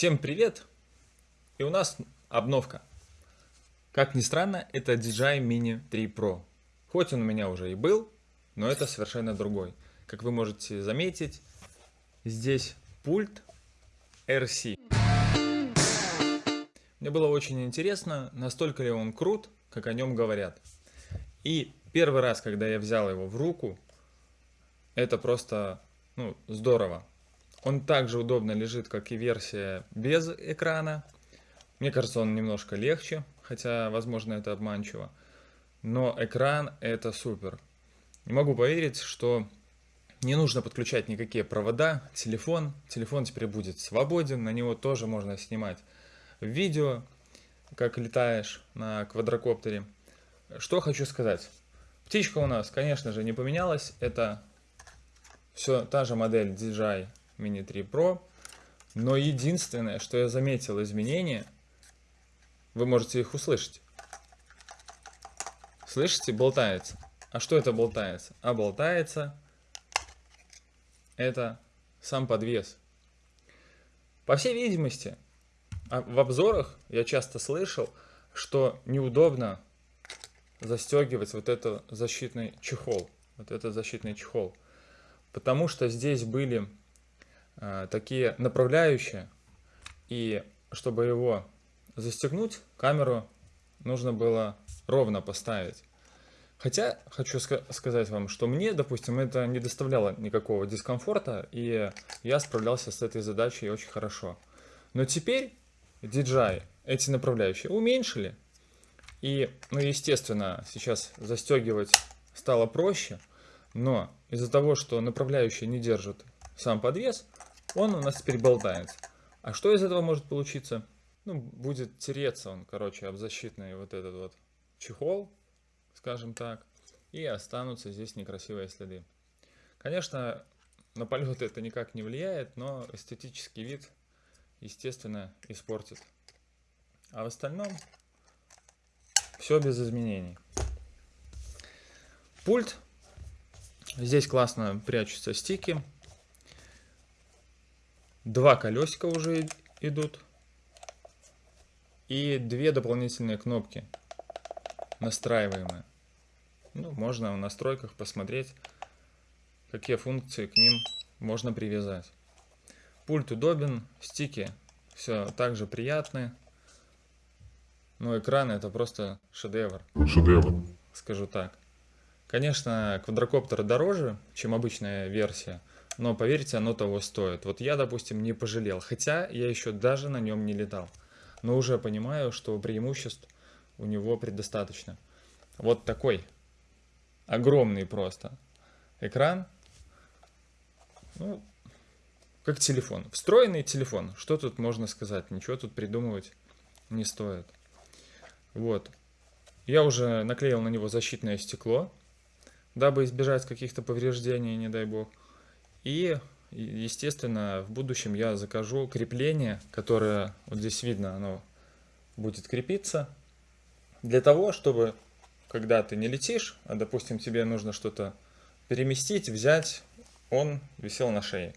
Всем привет! И у нас обновка. Как ни странно, это DJI Mini 3 Pro. Хоть он у меня уже и был, но это совершенно другой. Как вы можете заметить, здесь пульт RC. Мне было очень интересно, настолько ли он крут, как о нем говорят. И первый раз, когда я взял его в руку, это просто ну, здорово. Он также удобно лежит, как и версия без экрана. Мне кажется, он немножко легче, хотя, возможно, это обманчиво. Но экран это супер. Не могу поверить, что не нужно подключать никакие провода, телефон. Телефон теперь будет свободен, на него тоже можно снимать видео, как летаешь на квадрокоптере. Что хочу сказать. Птичка у нас, конечно же, не поменялась. Это все та же модель DJI Mini 3 Pro. Но единственное, что я заметил изменения, вы можете их услышать. Слышите, болтается. А что это болтается? А болтается это сам подвес. По всей видимости, а в обзорах я часто слышал, что неудобно застегивать вот этот защитный чехол. Вот этот защитный чехол. Потому что здесь были такие направляющие, и чтобы его застегнуть, камеру нужно было ровно поставить. Хотя, хочу ска сказать вам, что мне, допустим, это не доставляло никакого дискомфорта, и я справлялся с этой задачей очень хорошо. Но теперь DJI эти направляющие уменьшили, и, ну, естественно, сейчас застегивать стало проще, но из-за того, что направляющие не держат сам подвес, он у нас теперь болтается. А что из этого может получиться? Ну, будет тереться он, короче, об защитный вот этот вот чехол, скажем так, и останутся здесь некрасивые следы. Конечно, на полет это никак не влияет, но эстетический вид, естественно, испортит. А в остальном все без изменений. Пульт. Здесь классно прячутся стики. Два колесика уже идут. И две дополнительные кнопки настраиваемые. Ну, можно в настройках посмотреть, какие функции к ним можно привязать. Пульт удобен, стики все также приятные. Но экран это просто шедевр. Шедевр. Скажу так. Конечно, квадрокоптер дороже, чем обычная версия но поверьте, оно того стоит. Вот я, допустим, не пожалел, хотя я еще даже на нем не летал, но уже понимаю, что преимуществ у него предостаточно. Вот такой огромный просто экран, ну, как телефон, встроенный телефон. Что тут можно сказать? Ничего тут придумывать не стоит. Вот. Я уже наклеил на него защитное стекло, дабы избежать каких-то повреждений, не дай бог. И, естественно, в будущем я закажу крепление, которое, вот здесь видно, оно будет крепиться, для того, чтобы, когда ты не летишь, а, допустим, тебе нужно что-то переместить, взять, он висел на шее.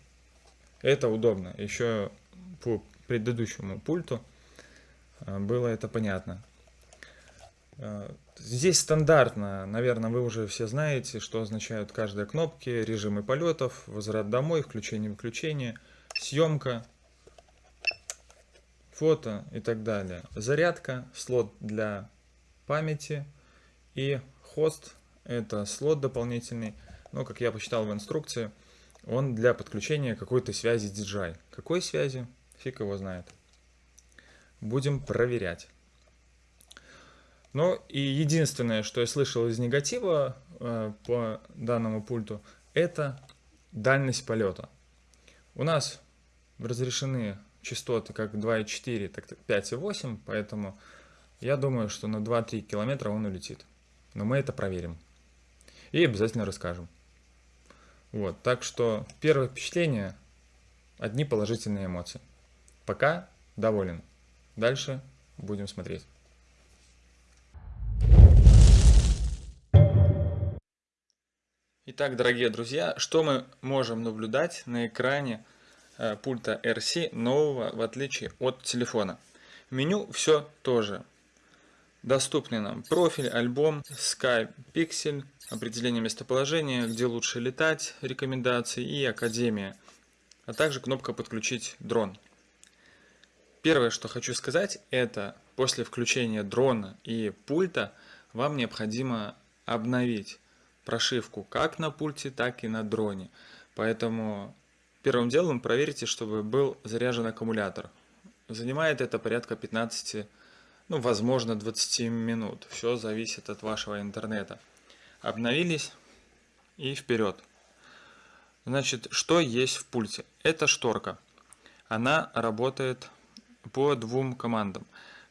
Это удобно. Еще по предыдущему пульту а, было это понятно. Здесь стандартно, наверное, вы уже все знаете, что означают каждые кнопки, режимы полетов, возврат домой, включение-выключение, съемка, фото и так далее. Зарядка, слот для памяти и хост, это слот дополнительный, но, как я посчитал в инструкции, он для подключения какой-то связи DJI. Какой связи? Фиг его знает. Будем проверять. Но и единственное, что я слышал из негатива э, по данному пульту, это дальность полета. У нас разрешены частоты как 2,4, так 5,8, поэтому я думаю, что на 2-3 километра он улетит. Но мы это проверим. И обязательно расскажем. Вот, так что первое впечатление, одни положительные эмоции. Пока доволен. Дальше будем смотреть. Итак, дорогие друзья, что мы можем наблюдать на экране э, пульта RC нового, в отличие от телефона. Меню все тоже. Доступны нам профиль, альбом, Skype, Pixel, определение местоположения, где лучше летать, рекомендации и Академия, а также кнопка «Подключить дрон». Первое, что хочу сказать, это после включения дрона и пульта вам необходимо обновить прошивку как на пульте, так и на дроне. Поэтому первым делом проверьте, чтобы был заряжен аккумулятор. Занимает это порядка 15, ну возможно 20 минут. Все зависит от вашего интернета. Обновились и вперед. Значит, что есть в пульте? Это шторка. Она работает по двум командам.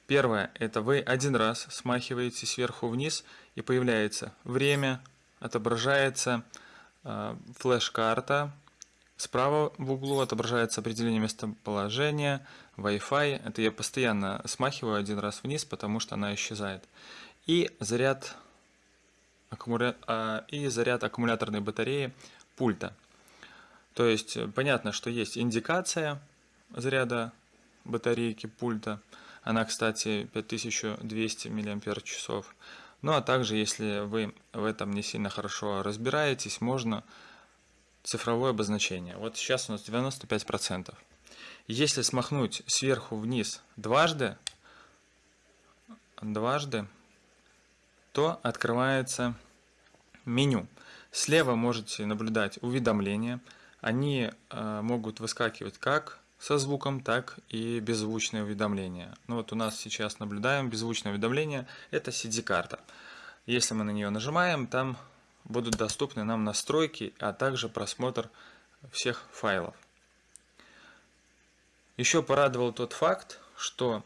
Первое, это вы один раз смахиваете сверху вниз и появляется время, отображается э, флеш-карта, справа в углу отображается определение местоположения, Wi-Fi, это я постоянно смахиваю один раз вниз, потому что она исчезает. И заряд аккумуля... А, и заряд аккумуляторной батареи пульта. То есть э, понятно, что есть индикация заряда батарейки пульта. Она, кстати, 5200 мАч. Ну а также, если вы в этом не сильно хорошо разбираетесь, можно цифровое обозначение. Вот сейчас у нас 95%. Если смахнуть сверху вниз дважды, дважды, то открывается меню. Слева можете наблюдать уведомления. Они э, могут выскакивать как со звуком, так и беззвучные уведомления. Ну вот у нас сейчас наблюдаем беззвучное уведомление, это CD-карта. Если мы на нее нажимаем, там будут доступны нам настройки, а также просмотр всех файлов. Еще порадовал тот факт, что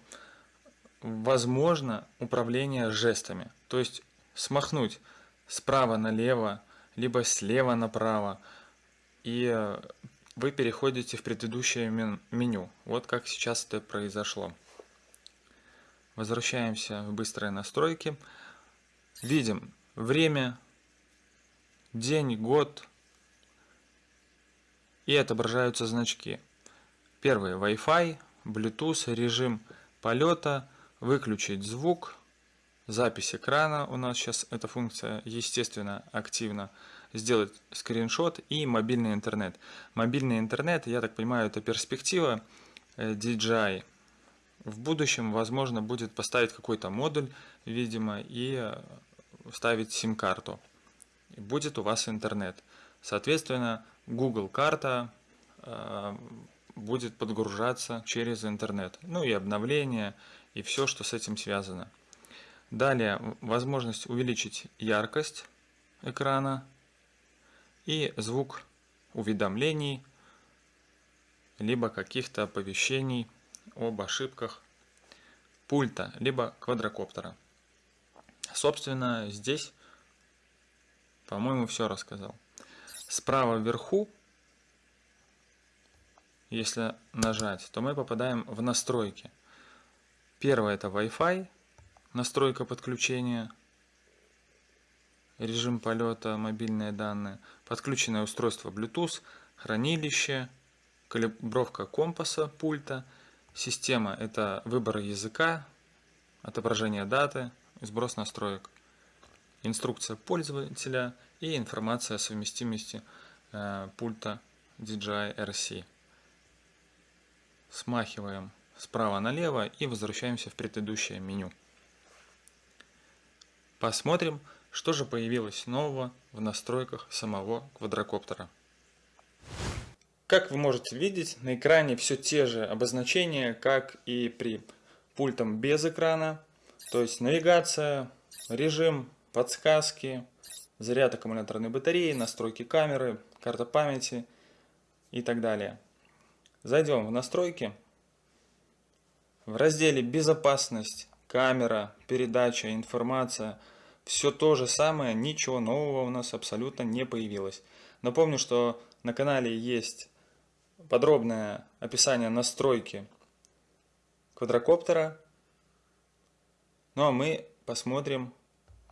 возможно управление жестами. То есть смахнуть справа налево, либо слева направо, и э, вы переходите в предыдущее меню. Вот как сейчас это произошло. Возвращаемся в быстрые настройки. Видим время, день, год и отображаются значки. Первый Wi-Fi, Bluetooth, режим полета, выключить звук, запись экрана, у нас сейчас эта функция естественно активна, сделать скриншот и мобильный интернет. Мобильный интернет, я так понимаю, это перспектива DJI. Э, В будущем, возможно, будет поставить какой-то модуль, видимо, и э, вставить сим-карту. Будет у вас интернет. Соответственно, Google карта э, будет подгружаться через интернет. Ну и обновления, и все, что с этим связано. Далее возможность увеличить яркость экрана и звук уведомлений, либо каких-то оповещений об ошибках пульта, либо квадрокоптера. Собственно, здесь, по-моему, все рассказал. Справа вверху, если нажать, то мы попадаем в настройки. Первое это Wi-Fi, настройка подключения, режим полета, мобильные данные, подключенное устройство Bluetooth, хранилище, калибровка компаса пульта, система это выбор языка, отображение даты, сброс настроек, инструкция пользователя и информация о совместимости э, пульта DJI RC. Смахиваем справа налево и возвращаемся в предыдущее меню. Посмотрим, что же появилось нового в настройках самого квадрокоптера. Как вы можете видеть, на экране все те же обозначения, как и при пультом без экрана. То есть навигация, режим, подсказки, заряд аккумуляторной батареи, настройки камеры, карта памяти и так далее. Зайдем в настройки. В разделе «Безопасность» камера, передача, информация. Все то же самое, ничего нового у нас абсолютно не появилось. Напомню, что на канале есть подробное описание настройки квадрокоптера. Ну а мы посмотрим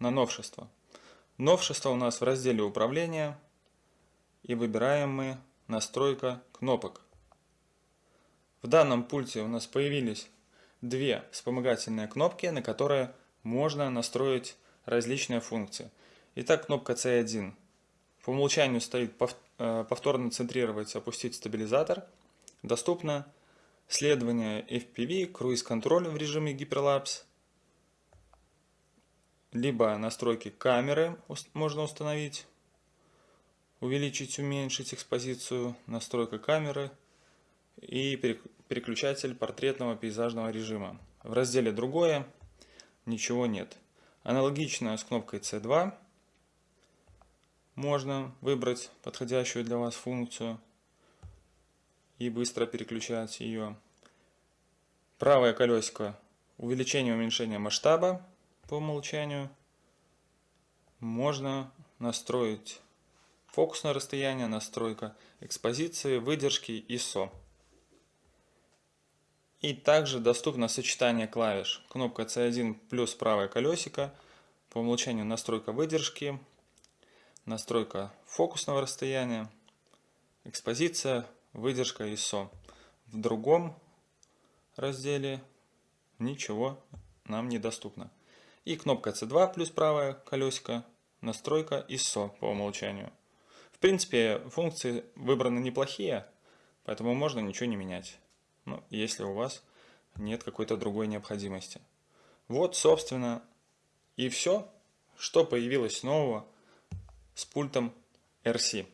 на новшества. Новшество у нас в разделе управления и выбираем мы настройка кнопок. В данном пульте у нас появились две вспомогательные кнопки, на которые можно настроить различные функции. Итак, кнопка C1 по умолчанию стоит э, повторно центрировать, опустить стабилизатор. Доступно следование FPV, круиз-контроль в режиме гиперлапс, либо настройки камеры можно установить, увеличить, уменьшить экспозицию, настройка камеры и переключатель портретного пейзажного режима. В разделе «Другое» ничего нет. Аналогично с кнопкой C2 можно выбрать подходящую для вас функцию и быстро переключать ее. Правое колесико увеличение уменьшение масштаба по умолчанию. Можно настроить фокусное расстояние, настройка экспозиции, выдержки ISO. И также доступно сочетание клавиш. Кнопка C1 плюс правое колесико. По умолчанию настройка выдержки, настройка фокусного расстояния, экспозиция, выдержка ISO. В другом разделе ничего нам не доступно. И кнопка C2 плюс правое колесико, настройка ISO по умолчанию. В принципе, функции выбраны неплохие, поэтому можно ничего не менять. Ну, если у вас нет какой-то другой необходимости. Вот, собственно, и все, что появилось нового с пультом RC.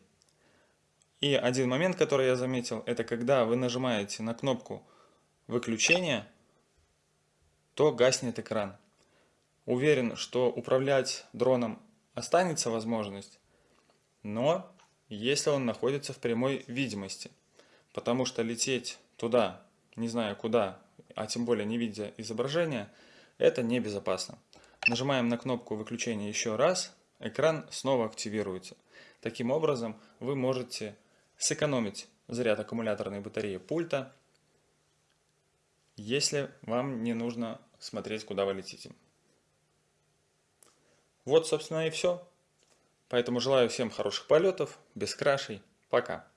И один момент, который я заметил, это когда вы нажимаете на кнопку выключения, то гаснет экран. Уверен, что управлять дроном останется возможность, но если он находится в прямой видимости, потому что лететь туда, не зная куда, а тем более не видя изображения, это небезопасно. Нажимаем на кнопку выключения еще раз, экран снова активируется. Таким образом, вы можете сэкономить заряд аккумуляторной батареи пульта, если вам не нужно смотреть, куда вы летите. Вот, собственно, и все. Поэтому желаю всем хороших полетов, без крашей. Пока.